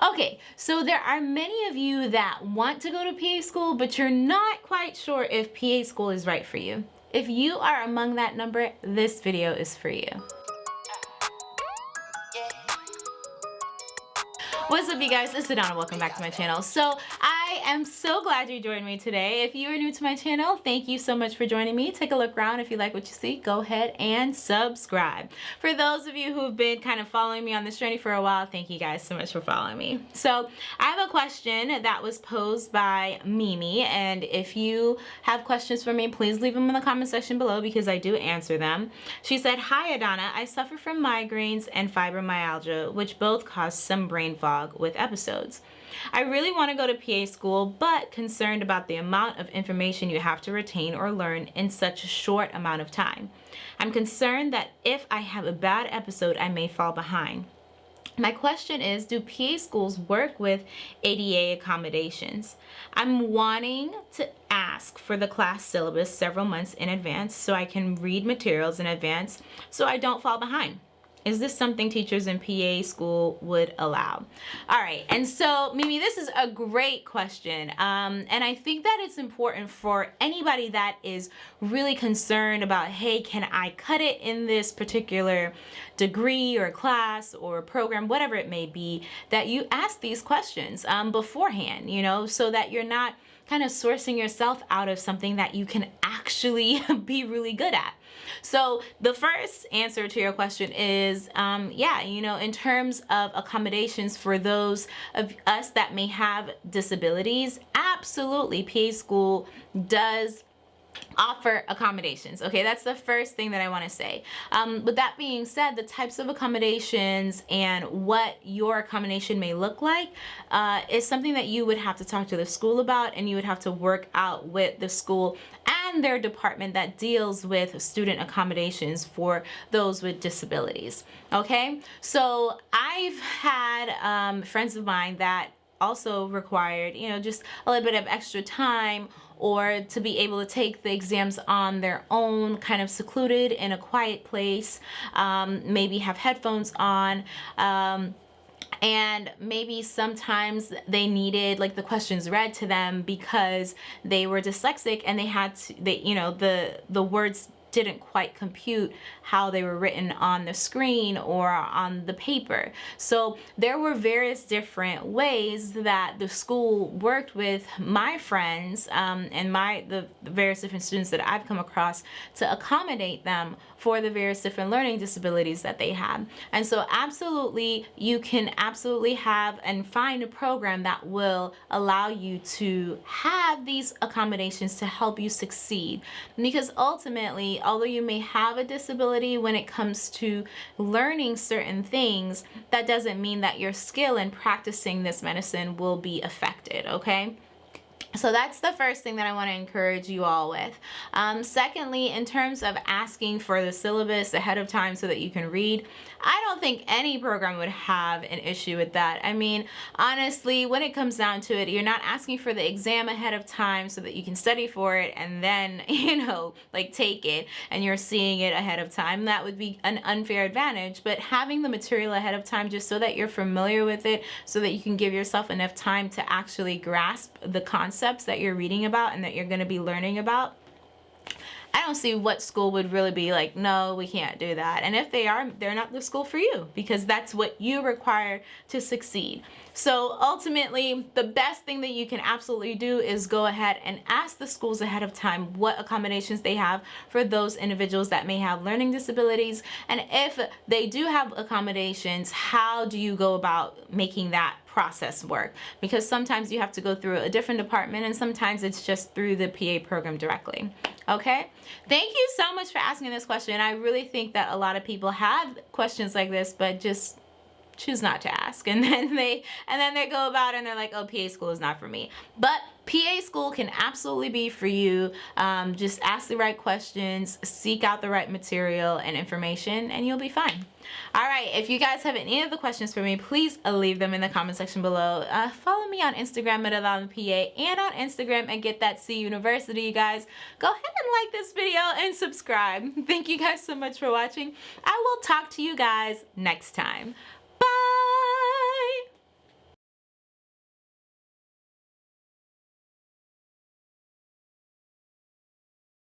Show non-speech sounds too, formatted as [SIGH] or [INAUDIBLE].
Okay, so there are many of you that want to go to PA school, but you're not quite sure if PA school is right for you. If you are among that number, this video is for you. What's up you guys, it's Adana, welcome back to my channel. So I am so glad you joined me today. If you are new to my channel, thank you so much for joining me. Take a look around. If you like what you see, go ahead and subscribe. For those of you who have been kind of following me on this journey for a while, thank you guys so much for following me. So I have a question that was posed by Mimi and if you have questions for me, please leave them in the comment section below because I do answer them. She said, Hi Adana, I suffer from migraines and fibromyalgia, which both cause some brain fog with episodes. I really want to go to PA school, but concerned about the amount of information you have to retain or learn in such a short amount of time. I'm concerned that if I have a bad episode, I may fall behind. My question is, do PA schools work with ADA accommodations? I'm wanting to ask for the class syllabus several months in advance so I can read materials in advance so I don't fall behind is this something teachers in PA school would allow? All right, and so Mimi, this is a great question. Um, and I think that it's important for anybody that is really concerned about, hey, can I cut it in this particular degree or class or program, whatever it may be, that you ask these questions um, beforehand, you know, so that you're not kind of sourcing yourself out of something that you can actually [LAUGHS] be really good at. So the first answer to your question is, um, yeah, you know, in terms of accommodations for those of us that may have disabilities, absolutely PA school does offer accommodations okay? That's the first thing that I want to say. Um, with that being said the types of accommodations and what your accommodation may look like uh, is something that you would have to talk to the school about and you would have to work out with the school and their department that deals with student accommodations for those with disabilities okay? So I've had um, friends of mine that also required you know just a little bit of extra time or to be able to take the exams on their own, kind of secluded in a quiet place, um, maybe have headphones on. Um, and maybe sometimes they needed like the questions read to them because they were dyslexic and they had to they you know the the words didn't quite compute how they were written on the screen or on the paper. So there were various different ways that the school worked with my friends um, and my the, the various different students that I've come across to accommodate them for the various different learning disabilities that they have. And so absolutely you can absolutely have and find a program that will allow you to have these accommodations to help you succeed because ultimately although you may have a disability when it comes to learning certain things, that doesn't mean that your skill in practicing this medicine will be affected, okay? So that's the first thing that I want to encourage you all with. Um, secondly, in terms of asking for the syllabus ahead of time so that you can read, I don't think any program would have an issue with that. I mean, honestly, when it comes down to it, you're not asking for the exam ahead of time so that you can study for it and then, [LAUGHS] you know, like take it and you're seeing it ahead of time. That would be an unfair advantage, but having the material ahead of time just so that you're familiar with it, so that you can give yourself enough time to actually grasp the concepts that you're reading about and that you're going to be learning about I don't see what school would really be like, no, we can't do that. And if they are, they're not the school for you because that's what you require to succeed. So ultimately, the best thing that you can absolutely do is go ahead and ask the schools ahead of time what accommodations they have for those individuals that may have learning disabilities. And if they do have accommodations, how do you go about making that process work. Because sometimes you have to go through a different department and sometimes it's just through the PA program directly. Okay? Thank you so much for asking this question. I really think that a lot of people have questions like this but just choose not to ask. [LAUGHS] And then they and then they go about and they're like oh PA school is not for me. But PA school can absolutely be for you. Um, just ask the right questions seek out the right material and information and you'll be fine. All right if you guys have any of the questions for me please leave them in the comment section below. Uh, follow me on Instagram at Alana PA and on Instagram and get that C University you guys. Go ahead and like this video and subscribe. [LAUGHS] Thank you guys so much for watching. I will talk to you guys next time